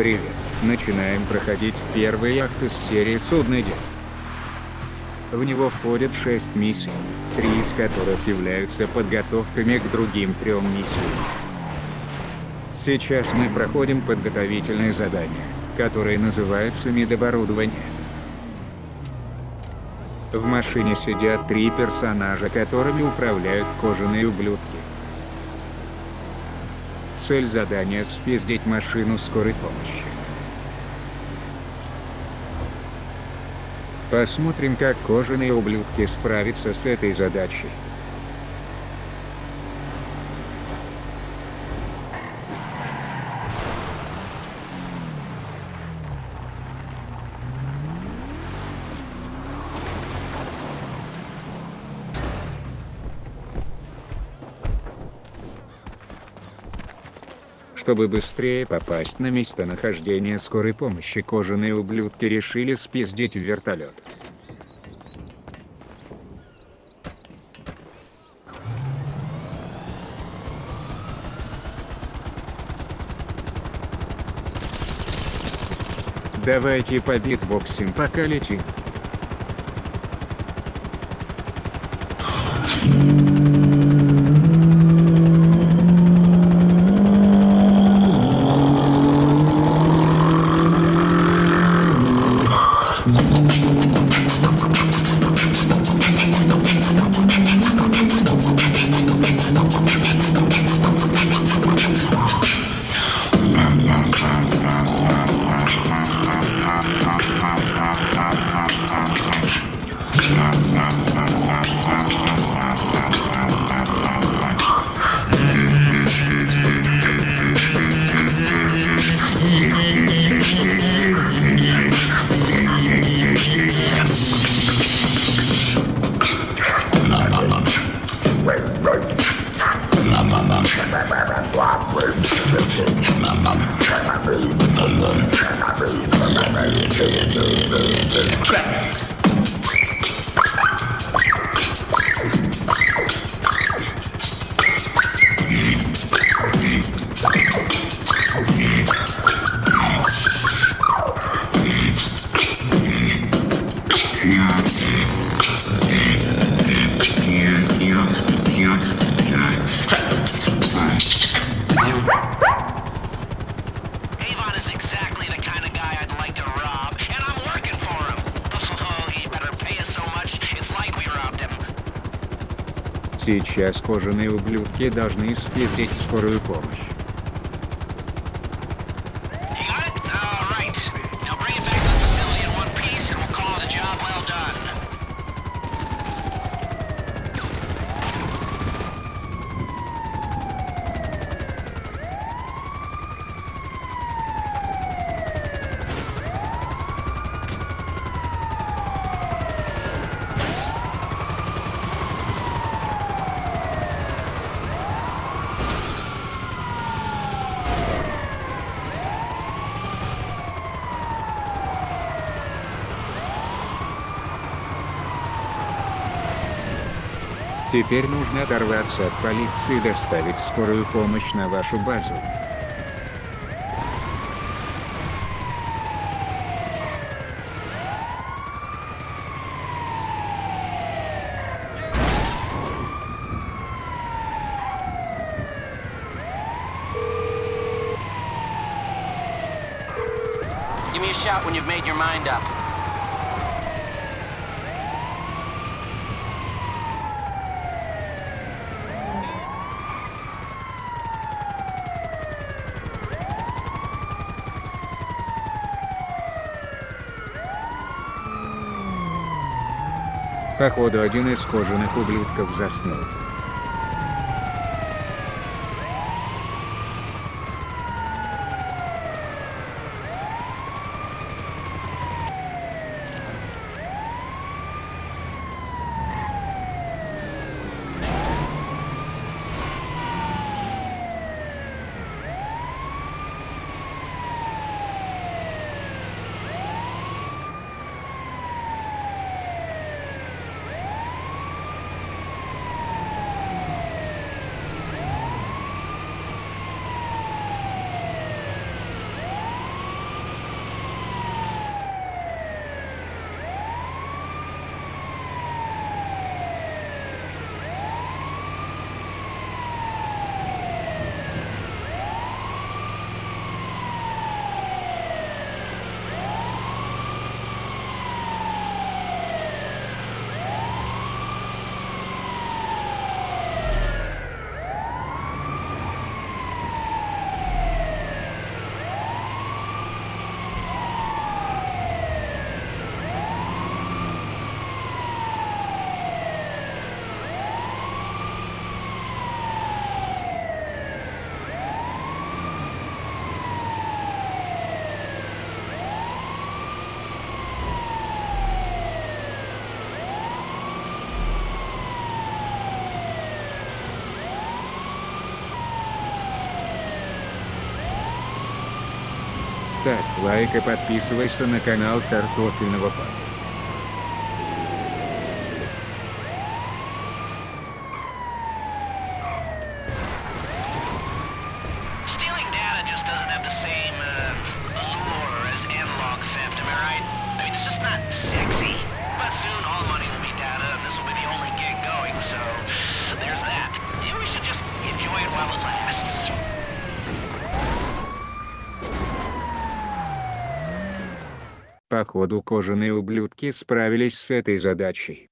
Привет. Начинаем проходить первый акт из серии «Судный день». В него входят 6 миссий, три из которых являются подготовками к другим трем миссиям. Сейчас мы проходим подготовительное задание, которое называется «Медоборудование». В машине сидят три персонажа, которыми управляют кожаные ублюдки. Цель задания – спиздить машину скорой помощи. Посмотрим, как кожаные ублюдки справятся с этой задачей. Чтобы быстрее попасть на местонахождение скорой помощи, кожаные ублюдки решили спиздить вертолет. Давайте по битбоксим пока летим. trap. Сейчас кожаные ублюдки должны спиздить скорую помощь. Теперь нужно оторваться от полиции и доставить скорую помощь на вашу базу. Give me a shout when you've made your mind up. Походу один из кожаных ублюдков заснул. ставь лайк и подписывайся на канал Картофельного парня. Походу кожаные ублюдки справились с этой задачей.